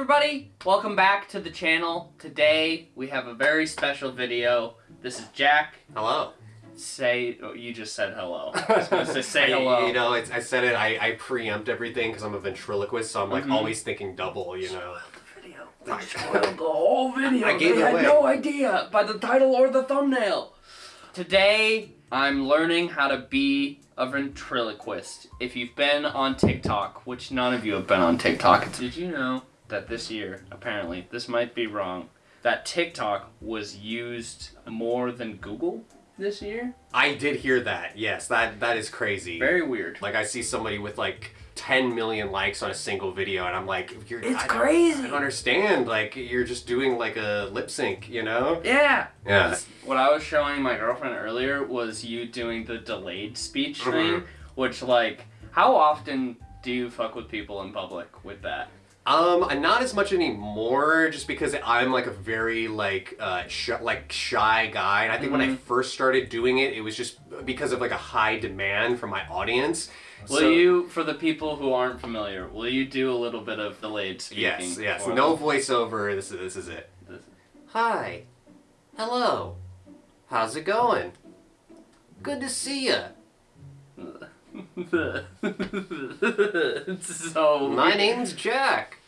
everybody! Welcome back to the channel. Today we have a very special video. This is Jack. Hello. Say, oh, you just said hello. I say, say I- hello. You know, it's, I said it. I, I preempt everything because I'm a ventriloquist, so I'm like Mhm. always thinking double. You know. They spoiled the whole video. I gave they had away. no idea by the title or the thumbnail. Today, I'm learning how to be a ventriloquist. If you've been on TikTok, which none of you have been on TikTok, did you know that this year, apparently, this might be wrong, that TikTok was used more than Google this year? I did hear that. Yes, that that is crazy. Very weird. Like I see somebody with like 10 million likes on a single video, and I'm like, you're, It's I don't- crazy. I don't understand. Like you're just doing like a lip sync, you know? Yeah. Yeah. What I was showing my girlfriend earlier was you doing the delayed speech Mhm. thing, which like, how often do you fuck with people in public with that? Um, not as much anymore, just because I'm like a very like uh sh- like shy guy, and I think when I Mhm. first started doing it, it was just because of like a high demand from my audience. Will So- you, for the people who aren't familiar, will you do a little bit of delayed speaking? Yes, yes. No them? voiceover. This is this is it. Hi. Hello. How's it going? Good to see ya. It's so My name's Jack.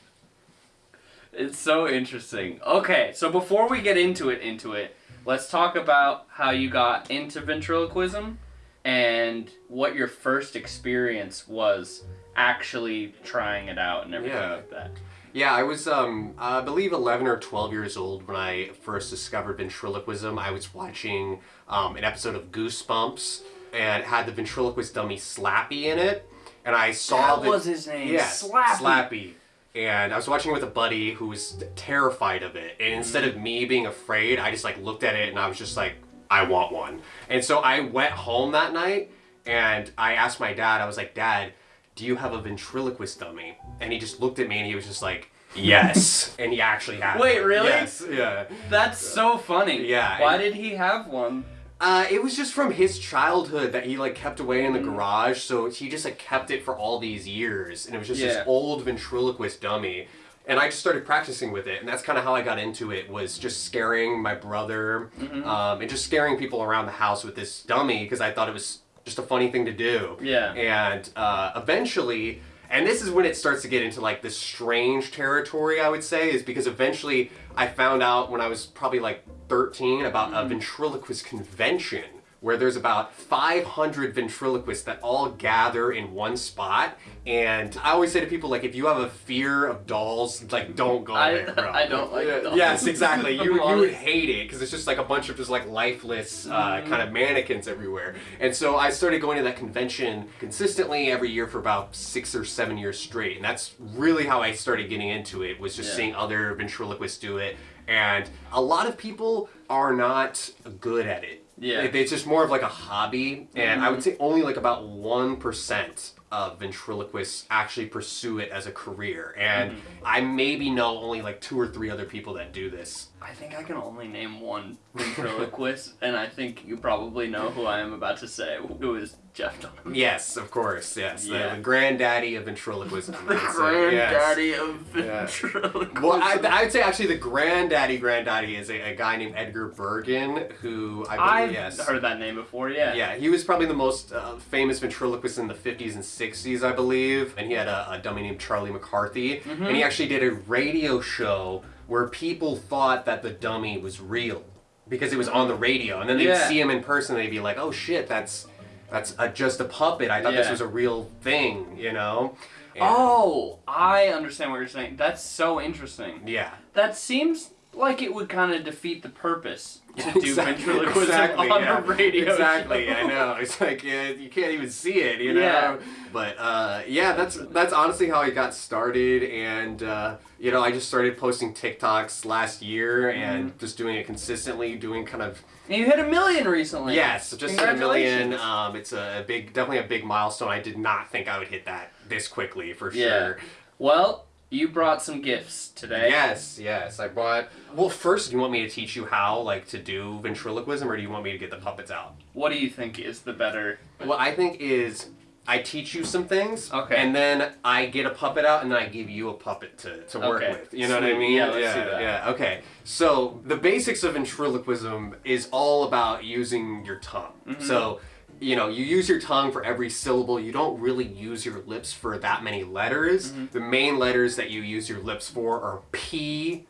It's so interesting. Okay, so before we get into it, into it, let's talk about how you got into ventriloquism and what your first experience was actually trying it out and everything Yeah. like that. Yeah, I was, um, I believe 11 or 12 years old when I first discovered ventriloquism. I was watching um, an episode of Goosebumps and had the ventriloquist dummy Slappy in it. And I saw That the- was his name. Yes, Slappy. Slappy. And I was watching it with a buddy who was terrified of it. And instead of mm. me being afraid, I just like looked at it and I was just like, I want one. And so I went home that night and I asked my dad, I was like, Dad, do you have a ventriloquist dummy? And he just looked at me and he was just like, Yes. and he actually had Wait, one. really? Yes, yeah. That's so funny. Yeah, Why and- did he have one? Uh, it was just from his childhood that he like kept away in the Mm. garage, so he just like kept it for all these years, and it was just Yeah. this old ventriloquist dummy. And I just started practicing with it, and that's kind of how I got into it. Was just scaring my brother, Mhm. um, and just scaring people around the house with this dummy because I thought it was just a funny thing to do. Yeah. And uh, eventually, and this is when it starts to get into like this strange territory, I would say, is because eventually I found out when I was probably like 13 about a ventriloquist convention where there's about 500 ventriloquists that all gather in one spot. And I always say to people, like, if you have a fear of dolls, like, don't go I- there, bro. I don't like Yeah, dolls. Yes, exactly. You, you would hate it because it's just like a bunch of just like lifeless uh, Mhm. kind of mannequins everywhere. And so I started going to that convention consistently every year for about six or seven years straight. And that's really how I started getting into it was just Yeah. seeing other ventriloquists do it. And a lot of people are not good at it. Yeah. It- It's just more of like a hobby. And I would mm-hmm. say only like about 1% of ventriloquists actually pursue it as a career. And mm-hmm. I maybe know only like two or three other people that do this. I think I can only name one ventriloquist, and I think you probably know who I am about to say. Who is Jeff Dunham? Yes, of course. Yes, the- Yeah. the, granddaddy of ventriloquism. The say, yes. granddaddy of Yeah. ventriloquism. Well, I, would say actually the granddaddy granddaddy is a, a guy named Edgar Bergen who I believe I've yes. heard that name before, yeah. Yeah, he was probably the most uh, famous ventriloquist in the 50s and 60s, I believe. And he had a, a dummy named Charlie McCarthy. Mm-hmm. And he actually did a radio show where people thought that the dummy was real because it was on the radio. And then they'd Yeah. see him in person and they'd be like, oh shit, that's that's a, just a puppet. I thought this was a real thing, you know? And- Oh, I understand what you're saying. That's so interesting. Yeah. That seems like it would kind of defeat the purpose to do Exactly- ventriloquism exactly, on yeah. a radio Exactly, show. I know. It's like yeah, you can't even see it, you know. Yeah. But uh, yeah, that's that's honestly how I got started, and uh, you know, I just started posting TikToks last year and Mm-hmm. just doing it consistently, doing kind of And you hit a million recently. yes, just hit a million. Um, it's a big, definitely a big milestone. I did not think I would hit that this quickly for sure. Yeah. sure. Well, you brought some gifts today. Yes, yes. I bought. Well, first, do you want me to teach you how, like, to do ventriloquism, or do you want me to get the puppets out? What do you think is the better? What I think is I teach you some things. Okay. And then I get a puppet out, and then I give you a puppet to, to work Okay, with. You know what I mean? Yeah, let's yeah. Yeah. Okay. So the basics of ventriloquism is all about using your tongue. Mm-hmm. So. You know, you use your tongue for every syllable. You don't really use your lips for that many letters. Mm-hmm. The main letters that you use your lips for are P,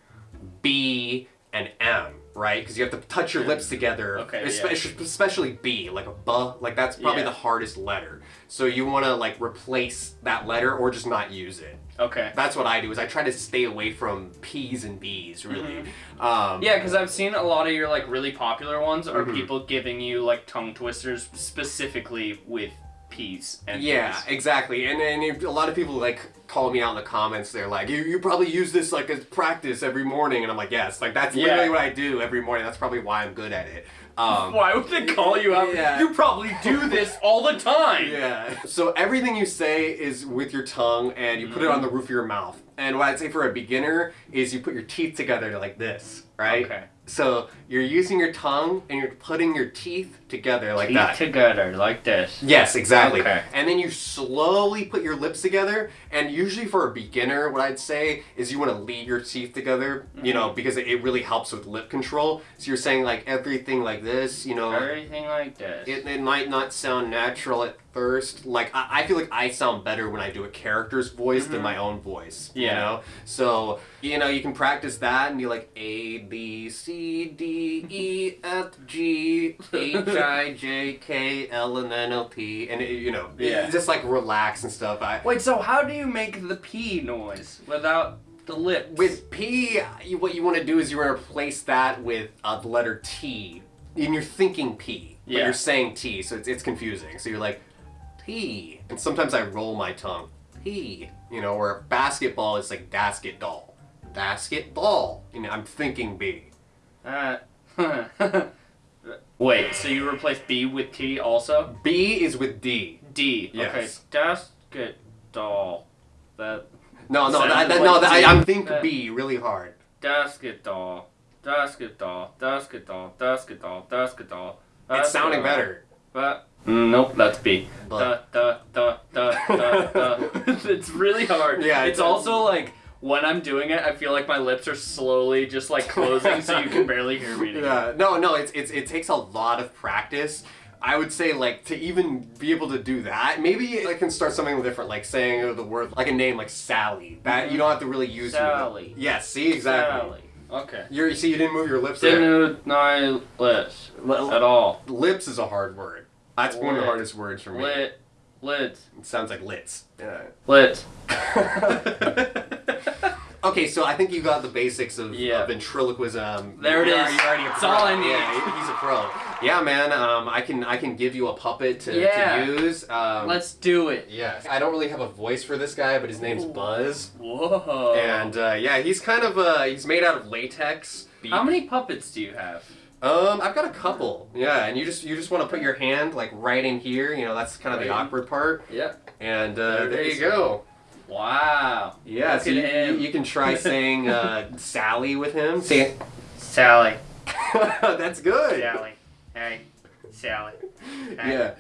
B, and M, right? Because you have to touch your lips together. Okay, especially, especially B, like a B, like that's probably Yeah. the hardest letter. So you want to like replace that letter or just not use it. Okay. That's what I do. Is I try to stay away from P's and B's, really. Mm-hmm. Um, Yeah, because I've seen a lot of your like really popular ones are Mhm. people giving you like tongue twisters specifically with P's and Yeah, exactly. And and if- a lot of people like call me out in the comments. They're like, "You you probably use this like as practice every morning," and I'm like, "Yes, like that's Yeah. literally what I do every morning. That's probably why I'm good at it." Um, Why would they call you out? Yeah. You probably do this all the time. Yeah. So everything you say is with your tongue, and you put it on the roof of your mouth. And what I'd say for a beginner is you put your teeth together like this, right? Okay. So you're using your tongue and you're putting your teeth together like Teeth that. together like this. Yes, exactly. Okay. And then you slowly put your lips together. And usually for a beginner, what I'd say is you want to leave your teeth together, you Mm-hmm. know, because it, it really helps with lip control. So you're saying like everything like this, you know. Everything like this. It, it might not sound natural at first. Like I, I feel like I sound better when I do a character's voice than my own voice. You Mm-hmm. Yeah. know? So, you know, you can practice that and be like A B C D E F G H I J K L and N L P and it, you know, Yeah. just like relax and stuff. I Wait, so how do you make the P noise without the lips? with P, you, what you want to do is you want to replace that with uh, the letter T. And you're thinking P, but Yeah. you're saying T, so it's, it's confusing. So you're like, T. And sometimes I roll my tongue. P. You know, where basketball is like basket doll. Basketball. You know, I'm thinking B. Uh, Wait, so you replace B with T also? B is with D. D. Yes. Okay. Basket doll. That No, no, that, that, like no, that. I, I'm think That- B really hard. basket doll. Basket doll. Basket doll. Basket doll. Basket doll. It's sounding better. But nope, that's B. But da da da da da. it's really hard. Yeah, It's it's- also like when I'm doing it, I feel like my lips are slowly just like closing, so you can barely hear me. anymore. Yeah, no, no, it's, it's it takes a lot of practice. I would say like to even be able to do that, maybe I can start something different, like saying the word like a name like Sally. That mm-hmm. you don't have to really use. Sally. Yes, see exactly. Sally. Okay. You're, you see, you didn't move your lips. Didn't move my lips Li- at all. Lips is a hard word. That's one of the hardest words for me. Lit. Lit. It sounds like lits. Lit. Yeah. okay, so I think you got the basics of, Yeah. of ventriloquism. There it You're is. already- you're already a That's pro. all I need. Yeah, he's a pro. Yeah, man. Um, I can I can give you a puppet to, Yeah. to use. Um, Let's do it. Yes. I don't really have a voice for this guy, but his name's Ooh. Buzz. Whoa. And uh, yeah, he's kind of uh, he's made out of latex. How many puppets do you have? Um, I've got a couple. Yeah, and you just you just want to put your hand like right in here. You know, that's kind of the Right. awkward part. Yeah. And uh, There it there, is. you go. Wow. Yeah, Look so you, you, you can try saying uh, Sally with him. See, Sally. That's good. Sally. Hey. Sally. Hey. Yeah.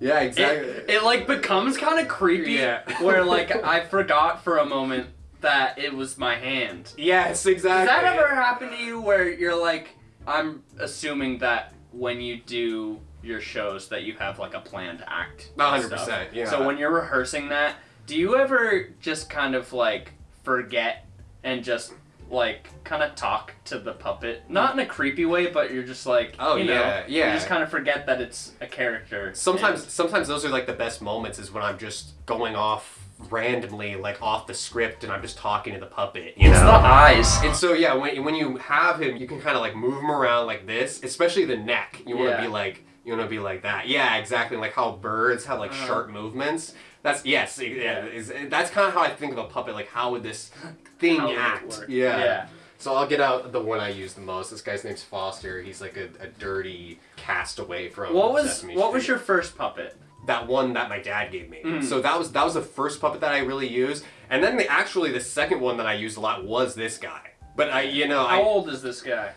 Yeah, exactly. It, it like becomes kind of creepy Yeah. where like I forgot for a moment that it was my hand. yes, exactly. Does exactly. that ever happen to you where you're like I'm assuming that when you do your shows that you have like a planned act. A and hundred stuff. percent, yeah. So when you're rehearsing that, do you ever just kind of like forget and just like kind of talk to the puppet? Not in a creepy way, but you're just like Oh, you know, yeah, yeah. You just kind of forget that it's a character. Sometimes, and- sometimes those are like the best moments is when I'm just going off randomly, like off the script, and I'm just talking to the puppet. You it's know? the eyes. And so yeah, when, when you have him, you can kind of like move him around like this, especially the neck. You want to Yeah. be like you want to be like that. Yeah, exactly. Like how birds have like Uh-huh. sharp movements. That's yes, yeah. Is, that's kind of how I think of a puppet. Like how would this thing How act? Yeah. Yeah. So I'll get out the one I use the most. This guy's name's Foster. He's like a, a dirty castaway from What was Sesame what was your first puppet? that one that my dad gave me. Mm. So that was that was the first puppet that I really used, and then the, actually the second one that I used a lot was this guy. But I, you know, How I old is this guy?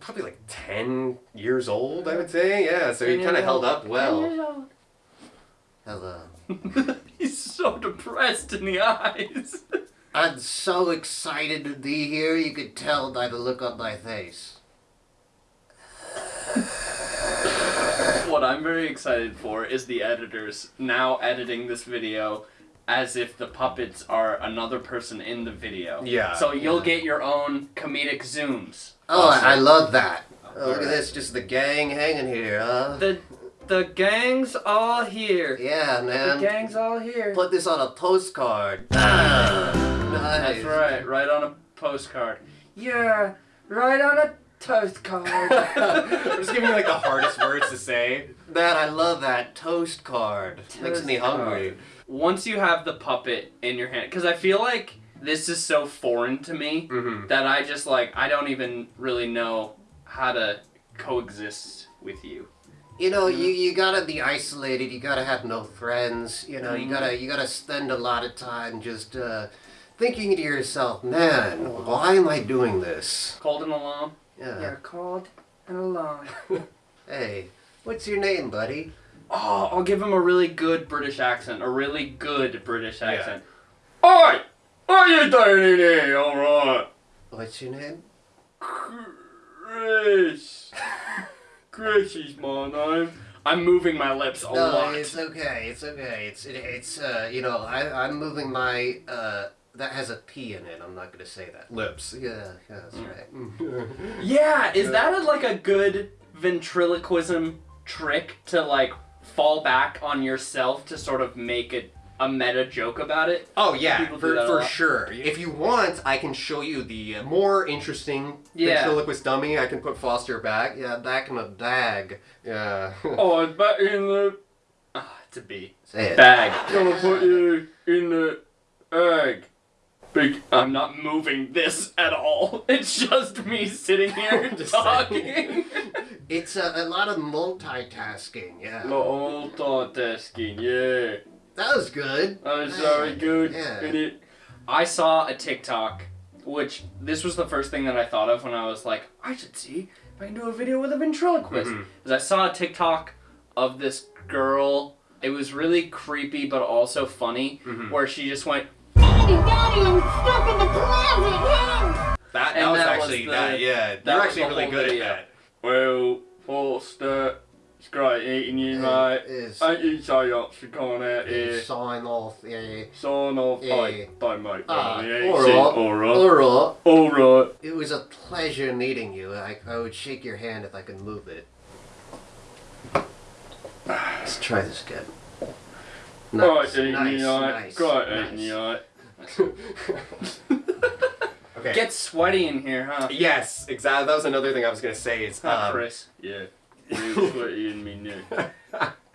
probably like ten years old, I would say. Yeah, so he kind of held up well. Hello. He's so depressed in the eyes. I'm so excited to be here, you could tell by the look on my face. what I'm very excited for is the editors now editing this video as if the puppets are another person in the video. Yeah. So you'll Yeah. get your own comedic zooms. Oh, I, I love that. Oh, look Alright. at this, just the gang hanging here, huh? The the gang's all here. Yeah, man. The gang's all here. Put this on a postcard. Ah. Nice. That's right, right on a postcard. Yeah, right on a toast card. I'm just giving you like the hardest words to say. Man, I love that toast card. Makes me Toast hungry. Once you have the puppet in your hand, because I feel like this is so foreign to me Mm-hmm. that I just like I don't even really know how to coexist with you. You know, you, you gotta be isolated. You gotta have no friends. You know, you Mhm. gotta you gotta spend a lot of time just uh, thinking to yourself, man, why am I doing this? Called an alarm. Yeah. called an alarm. Hey, what's your name, buddy? Oh, I'll give him a really good British accent. A really good British Yeah. accent. Oi! What are you doing in here? Alright. What's your name? Chris. Chris is my name. I'm moving my lips a no, lot. it's okay. It's okay. It's it, it's uh, you know, I I'm moving my uh, that has a P in it. I'm not gonna say that. Lips. Yeah, yeah, that's Mm. right. Yeah, is that a, like a good ventriloquism trick to like fall back on yourself to sort of make it a meta joke about it? Oh yeah, for, for sure. If you want, I can show you the uh, more interesting Yeah. ventriloquist dummy. I can put Foster back. Yeah, back in the bag. Yeah. Oh, it's back in the. Ah, it's a B. Say it. Bag. Gonna put you in the egg. Big. I'm not moving this at all. It's just me sitting here talking. It's a, a lot of multitasking. Yeah, Multitasking, yeah. that was good. That was very good. Yeah. I saw a TikTok, which this was the first thing that I thought of when I was like, I should see if I can do a video with a ventriloquist. Because I saw a TikTok of this girl. It was really creepy, but also funny, Mhm. where she just went, Daddy, Daddy, I'm stuck in the closet. Help! That, that was that was actually the- that. Yeah, that you're was actually really good video. at that. Well, Foster, it's great eating you, mate. Is Thank you so much for coming out here. is sign off. Yeah. Sign off. Yeah. Bye. Bye, mate. Ah, Bye. alright. Alright. Alright. Alright. It was a pleasure meeting you. I, I would shake your hand if I could move it. Let's try this again. Nice, eating nice, you, mate. nice, Great nice. Eating you, mate. okay. Get sweaty in here, huh? yes, exactly. That was another thing I was gonna say. Is Huh, um, Chris? Yeah. You sweaty in me now.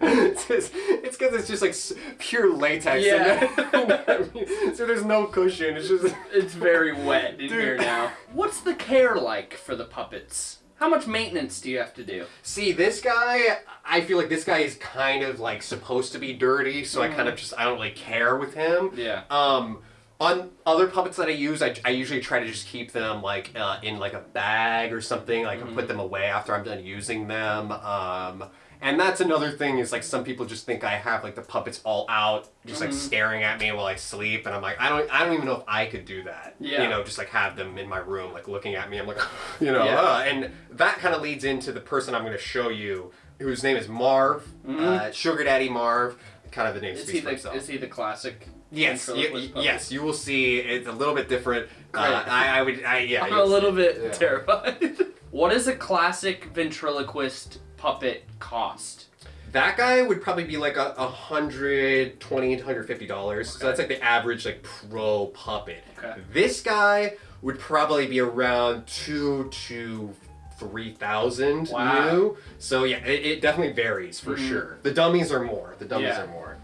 it's because it's, 'cause it's just like pure latex. Yeah. so there's no cushion. It's just. It's very wet in Dude. here now. What's the care like for the puppets? How much maintenance do you have to do? See, this guy, I feel like this guy is kind of like supposed to be dirty, so I kind of just I don't really care with him. Yeah. Um, on other puppets that I use, I, I usually try to just keep them like uh, in like a bag or something. Like Mm-hmm. put them away after I'm done using them. Um, and that's another thing is like some people just think I have like the puppets all out, just like Mhm. staring at me while I sleep, and I'm like I don't I don't even know if I could do that. Yeah. You know, just like have them in my room like looking at me. I'm like, you know, Yeah. uh, and that kind of leads into the person I'm going to show you, whose name is Marv, Mhm. uh, Sugar Daddy Marv. Kind of the name Is speaks he for the is he the classic? Yes, y- ventriloquist y- puppet? yes, you will see. It's a little bit different. Uh, I, I would, I, yeah. I'm a little bit Yeah. terrified. what does a classic ventriloquist puppet cost? That guy would probably be like a, a hundred twenty to hundred fifty dollars. So that's like the average like pro puppet. Okay. This guy would probably be around two to three thousand Wow. new. So yeah, it, it definitely varies for Mhm. sure. The dummies are more. The dummies Yeah. are more.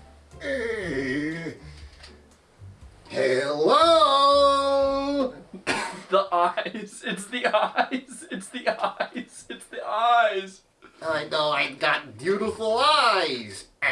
Hello. The eyes. It's the eyes. It's the eyes. It's the eyes. I know I've got beautiful eyes.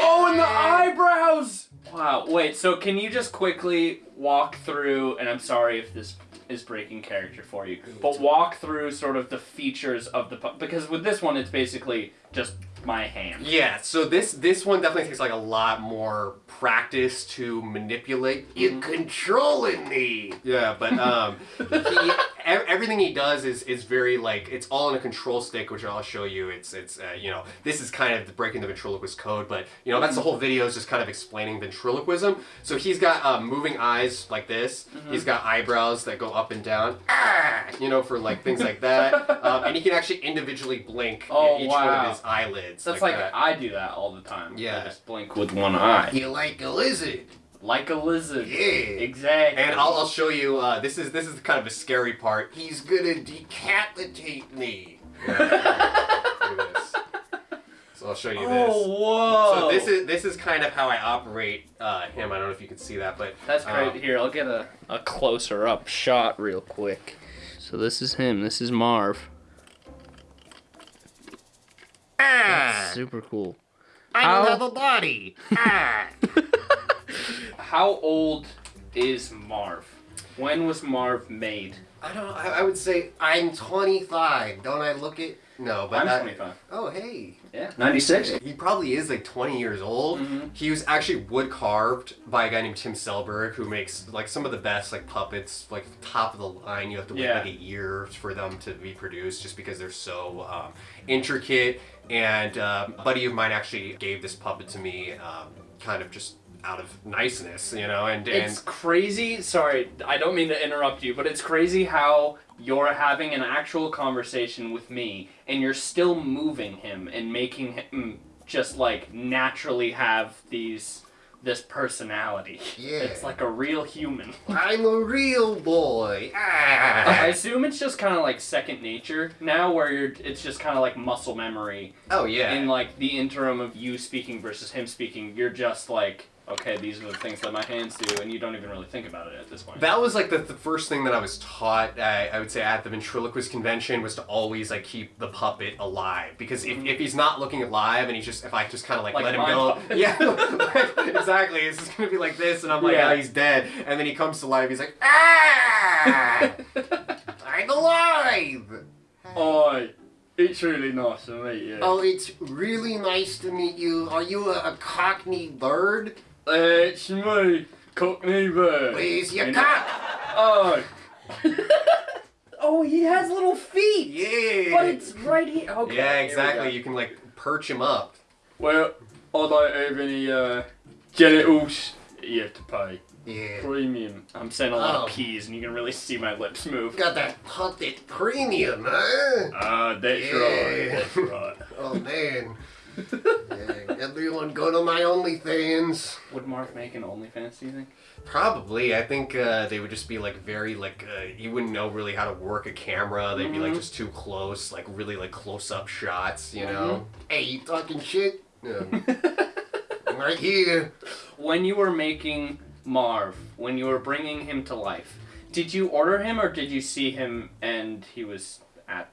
Oh, and the eyebrows. Wow. Wait. So can you just quickly walk through? And I'm sorry if this is breaking character for you, but walk through sort of the features of the pu- because with this one it's basically just my hand. Yeah, so this this one definitely takes like a lot more practice to manipulate. You're controlling me. Yeah, but um, he, everything he does is is very like it's all in a control stick, which I'll show you. It's it's uh, you know this is kind of the breaking the ventriloquist code, but you know that's the whole video is just kind of explaining ventriloquism. So he's got um, moving eyes like this. He's got eyebrows that go up and down. Ah, you know for like things like that, um, and he can actually individually blink Oh, each one of his eyelids. That's like, that. I do that all the time. Yeah. I just blink with one eye, You like a lizard. Like a lizard. Yeah. Exactly. And I'll, I'll show you. Uh, this is this is kind of a scary part. He's gonna decapitate me. So I'll show you this. Oh whoa! So this is this is kind of how I operate uh, him. I don't know if you can see that, but That's great. um, Here, I'll get a, a closer up shot real quick. So this is him. This is Marv. Ah, Super cool. I How- don't have a body. Ah. How old is Marv? When was Marv made? I don't. I, I would say I'm 25. Don't I look it? no, but I'm I- 25. Oh, hey. Yeah. 96? He probably is like 20 years old. Mhm. He was actually wood carved by a guy named Tim Selberg, who makes like some of the best like puppets, like top of the line. You have to wait Yeah. like a year for them to be produced, just because they're so um, intricate. And um, a buddy of mine actually gave this puppet to me, um, kind of just out of niceness, you know. And and It's crazy. Sorry, I don't mean to interrupt you, but it's crazy how you're having an actual conversation with me and you're still moving him and making him just like naturally have these this personality. Yeah. It's like a real human. I'm a real boy. Ah. I assume it's just kind of like second nature now, where you're, it's just kind of like muscle memory. oh yeah, In like the interim of you speaking versus him speaking, you're just like, okay, these are the things that my hands do, and you don't even really think about it at this point. That was like the, the first thing that I was taught. I, I would say at the ventriloquist convention was to always like keep the puppet alive because if, if mm-hmm. he's not looking alive and he's just if I just kind of like, Like let him go, puppet. yeah, like, exactly. It's just gonna be like this, and I'm like, Yeah. oh, he's dead, and then he comes to life. He's like, ah, I'm alive. Oi, it's really nice to meet you. Oh, it's really nice to meet you. Are you a, a cockney bird? It's me, Cockney Bird. Where's your And- cock? Oh. oh, he has little feet. yeah, But it's right here. Okay. yeah, exactly. You can like perch him up. Well, I don't have any uh, genitals. You have to pay Yeah. premium. I'm saying a lot Oh. of P's, and you can really see my lips move. Got that puppet premium, huh? Ah, that's Yeah. right. That's right. Oh man. Yeah, everyone go to my OnlyFans. Would Mark make an OnlyFans? Do you think? Probably, I think uh, they would just be like very like uh, you wouldn't know really how to work a camera. They'd be like Mhm. just too close, like really like close up shots, you know. Hey, you talking shit? Um, I'm right here. When you were making Marv, when you were bringing him to life, did you order him or did you see him and he was at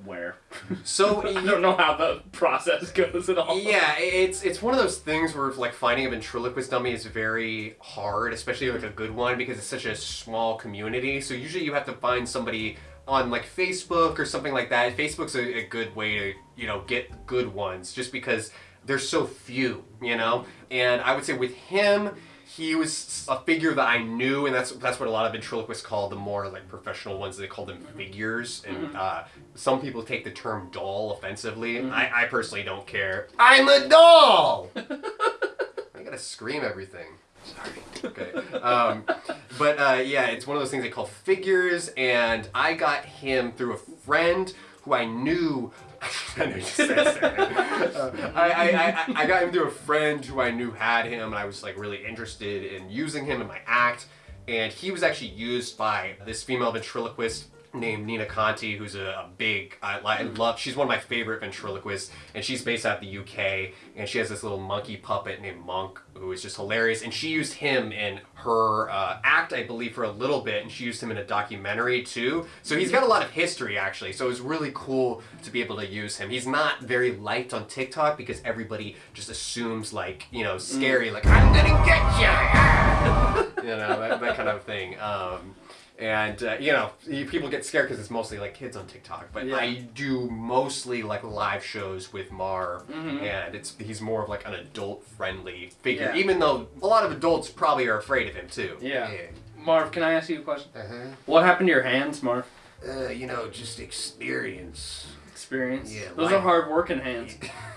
somewhere? So I don't know how the process goes at all. Yeah, it's it's one of those things where like finding a ventriloquist dummy is very hard, especially like a good one because it's such a small community. So usually you have to find somebody on like Facebook or something like that. Facebook's a, a good way to you know get good ones just because there's so few, you know. And I would say with him. He was a figure that I knew, and that's that's what a lot of ventriloquists call the more like professional ones. They call them figures, and uh, some people take the term doll offensively. I, I personally don't care. I'm a doll. I gotta scream everything. Sorry. Okay. Um, but uh, yeah, it's one of those things they call figures, and I got him through a friend who I knew. I know you said. Uh, I, I, I, I got him through a friend who I knew had him, and I was like really interested in using him in my act. And he was actually used by this female ventriloquist named Nina Conti, who's a, a big, I, I love, she's one of my favorite ventriloquists, and she's based out of the UK, and she has this little monkey puppet named Monk, who is just hilarious, and she used him in her uh, act, I believe, for a little bit, and she used him in a documentary too, so he's got a lot of history, actually, so it was really cool to be able to use him. He's not very liked on TikTok because everybody just assumes, like, you know, scary, like, I'm gonna get you! you know, that, that kind of thing. Um, and uh, you know people get scared because it's mostly like kids on tiktok but Yeah. i do mostly like live shows with mar Mhm. and it's he's more of like an adult friendly figure Yeah. even though a lot of adults probably are afraid of him too Yeah. Marv, can I ask you a question? Uh-huh. What happened to your hands, Marv? Uh, you know, just experience. Experience. Yeah, Those are hard working hands.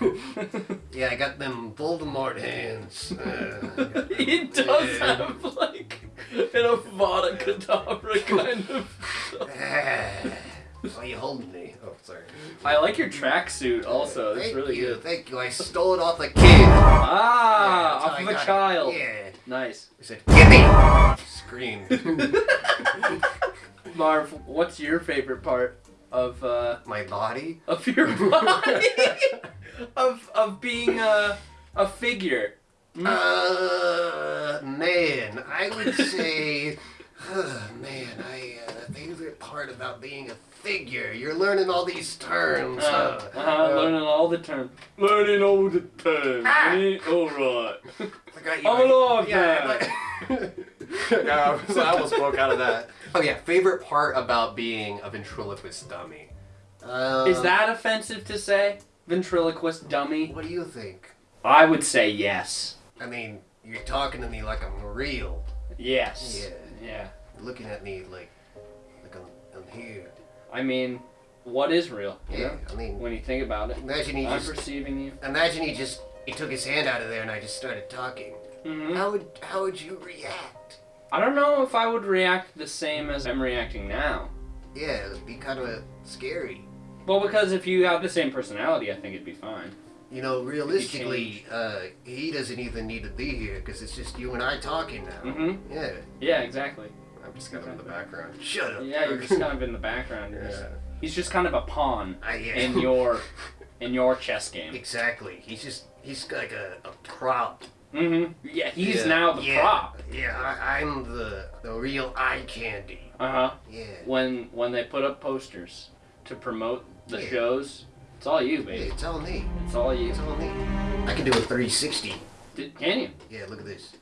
Yeah, I got them Voldemort hands. Uh, he does Yeah. have like an Avada Kedavra kind of. Why are you holding me? Oh, sorry. I like your tracksuit also. It's thank really you, good. Thank you. I stole it off a kid. Ah, Yeah, off of a got it. child. Yeah. Nice. I said, "Give me!" Screamed. Marv, what's your favorite part of uh, My body. of your body? of of being a a figure. Mm. Uh, man, I would say, uh, man, I uh, the favorite part about being a figure. You're learning all these terms. Uh, huh? uh, learning all the terms. Learning all the terms. Ah! All right. I got you. I'm alive yeah, like- I almost- I almost spoke out of that oh yeah favorite part about being a ventriloquist dummy Um, Is that offensive to say? Ventriloquist dummy? What do you think? I would say yes. I mean, you're talking to me like I'm real. Yes. Yeah. Yeah. You're looking at me like, like I'm, I'm here. I mean, what is real? Yeah. know? I mean, When you think about it, imagine he I'm just, perceiving you. imagine he just, he took his hand out of there and I just started talking. hmm How would, how would you react? I don't know if I would react the same as I'm reacting now. Yeah, it'd be kind of scary. Well, because if you have the same personality, I think it'd be fine. You know, realistically, uh, he doesn't even need to be here because it's just you and I talking now. Mhm. Yeah. Yeah, exactly. i'm just kind of in the background Shut up. Yeah, you're just kind of in the background. Just- yeah. He's just kind of a pawn in your in your chess game. Exactly. He's just, he's like a, a prop. Mm -hmm. Yeah, he's Yeah. now the yeah. prop. Yeah, I, I'm the, the real eye candy. Uh huh. Yeah. When when they put up posters to promote the shows, it's all you, baby. it's all me. It's all you. It's all me. I can do a 360. Did, can you? Yeah, look at this.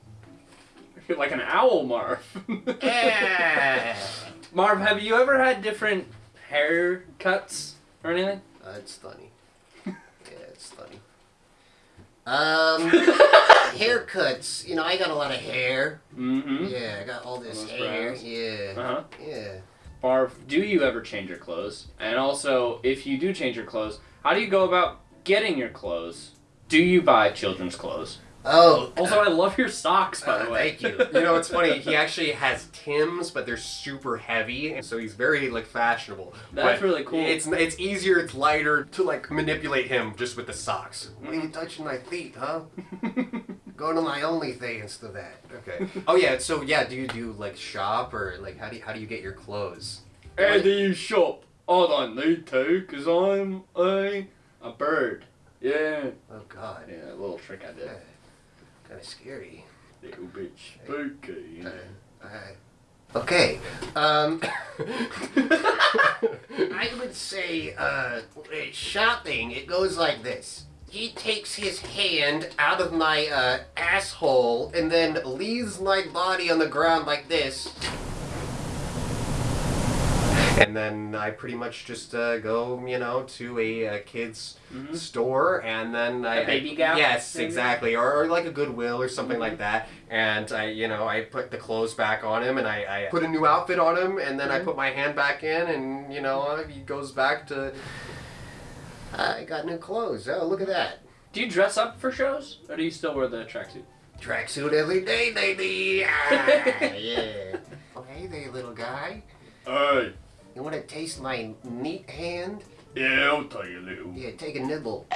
You're like an owl, Marv. Yeah. Marv, have you ever had different haircuts or anything? Uh, it's funny. Yeah, it's funny. Um, haircuts. You know, I got a lot of hair. Mm-hmm. Yeah, I got all this hair. brows. Yeah. Uh huh. Yeah. Marv, do you ever change your clothes? And also, if you do change your clothes, how do you go about getting your clothes? Do you buy children's clothes? Oh. Also, I love your socks, by uh, the way. thank you. you know it's funny he actually has tims but they're super heavy and so he's very like fashionable That's But really cool. it's it's easier it's lighter to like manipulate him just with the socks What are you touching my feet, huh? Go to my OnlyFans to that. okay oh yeah so yeah do you do like shop or like how do you how do you get your clothes How do you shop? I don't need to, because I'm a, a bird. Yeah. Oh God. Yeah, a little trick I did. Kind of scary. Little bit spooky. Uh, okay. Um, I would say uh, shopping. It goes like this. He takes his hand out of my uh, asshole and then leaves my body on the ground like this. And then I pretty much just uh, go, you know, to a, uh kid's Mhm. store, and then I A Baby I- Gal, Yes, maybe? exactly, or, or like a Goodwill or something Mhm. like that. And I, you know, I put the clothes back on him, and I, I put a new outfit on him, and then I Mhm. put my hand back in, and you know, he goes back to. I got new clothes. Oh, look at that. Do you dress up for shows, or do you still wear the tracksuit? Tracksuit every day, baby. Ah, yeah. Oh, hey there, little guy. Hey. You want to taste my neat hand? Yeah, I'll tell you a little. Yeah, take a nibble.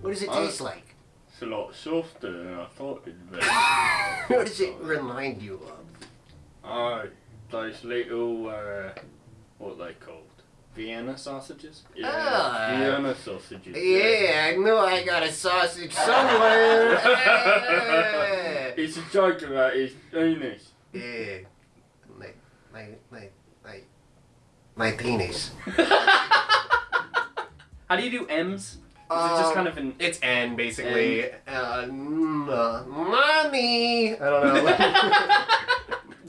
What does it Oh. taste like? It's a lot softer than I thought it'd be. What does it remind you of? Aye, those little, uh, what they called Vienna sausages. Ah. Vienna sausages. Yeah, I know I got a sausage somewhere. yeah. It's a joke about his penis. Yeah. My, my, my, my, penis. How do you do M's? Is it just Um, kind of an It's N basically. Uh, mm, uh, mommy. I don't know.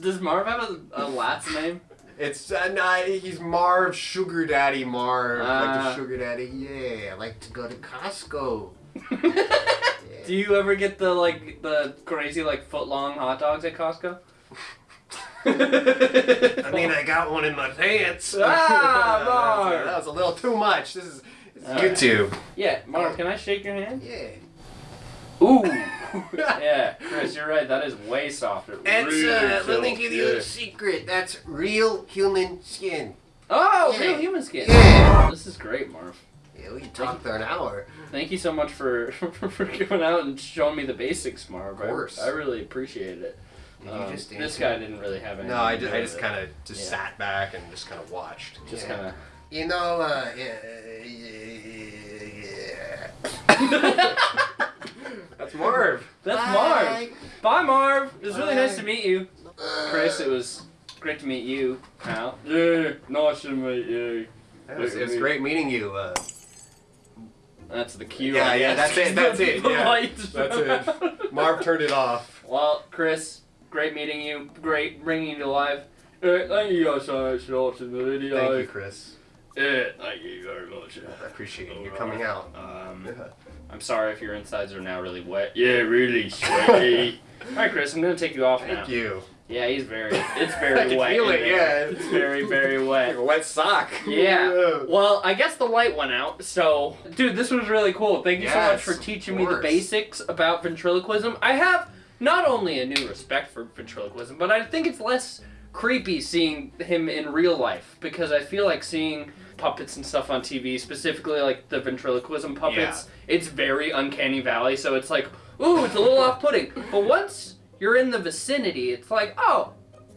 Does Marv have a, a last name? it's uh, nah, he's Marv, Sugar Daddy Marv, like Ah. the Sugar Daddy. yeah, I like to go to Costco. Do you ever get the like the crazy like foot long hot dogs at Costco? I mean, I got one in my pants. Ah, that, was a little too much. This is, this is All right. YouTube. Yeah, Marv, can I shake your hand? Yeah. Ooh. yeah, Chris, you're right. That is way softer. It's, Really uh, let me give you yeah. a secret. That's real human skin. Oh, Yeah. real human skin. Yeah. This is great, Marv. Yeah, we can talk for an hour. Thank you so much for for coming out and showing me the basics, Marv. Of course. I, I really appreciate it. Did Um, you just this guy didn't really have any. No, I just, I just kind of just Yeah. sat back and just kind of watched. just Yeah. kind of. You know, uh, yeah, yeah. That's Marv. That's Bye. Marv. Bye, Marv. It was really nice to meet you, Chris. It was great to meet you, pal. Yeah, nice to meet you. It was, it was great meeting you. Uh, That's the cue. Yeah, I yeah, that's it, that's it, yeah. That's it. Marv turned it off. Well, Chris, great meeting you. Great bringing you to life. Uh, thank you guys so much for watching the video. Thank you, Chris. Yeah, thank you very much. I appreciate you coming out. Um, I'm sorry if your insides are now really wet. Yeah, really sweaty. All right, Chris, I'm gonna take you off now. Thank you. Yeah, he's very. It's very I can wet. feel it, yeah. It's very, very Like wet. a wet sock. Yeah. Well, I guess the light went out. So, dude, this was really cool. Thank you so much for teaching me the basics about ventriloquism. I have not only a new respect for ventriloquism, but I think it's less creepy seeing him in real life because I feel like seeing puppets and stuff on TV, specifically like the ventriloquism puppets, it's very uncanny valley. So it's like, ooh, it's a little off-putting. But once you're in the vicinity, it's like, oh,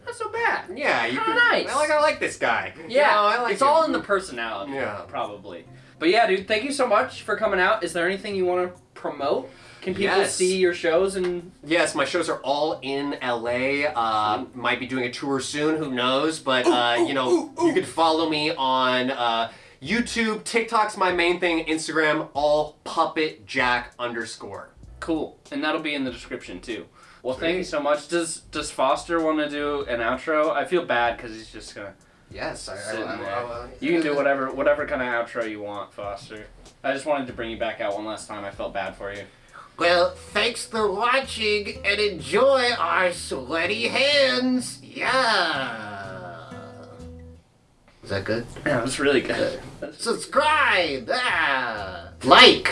not so bad. Yeah, you can. nice. I like. I like this guy. Yeah, No, I like it's him. all in the personality. Yeah. probably. But yeah, dude, thank you so much for coming out. Is there anything you want to promote? Can people Yes. see your shows and Yes, my shows are all in LA. Uh, might be doing a tour soon. Who knows? But uh, you know, you can follow me on uh, YouTube, TikTok's my main thing. Instagram, all puppet jack underscore. cool? And that'll be in the description too. Well, thank you so much. Does Does Foster want to do an outro? I feel bad because he's just gonna. Yes, I, Sitting I, I, there. I- You can do whatever whatever kind of outro you want, Foster. I just wanted to bring you back out one last time. I felt bad for you. Well, thanks for watching and enjoy our sweaty hands. Yeah. Is that good? Yeah, that's really good. Subscribe. Ah. Like.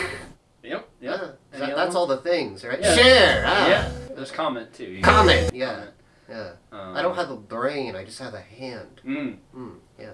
Yep. Yeah. That, that's all the things, right? Yeah. Share. Ah. Yeah. There's comment too. You comment. Know. Yeah. Yeah. Um, I don't have a brain. I just have a hand. Mm. Mm, yeah.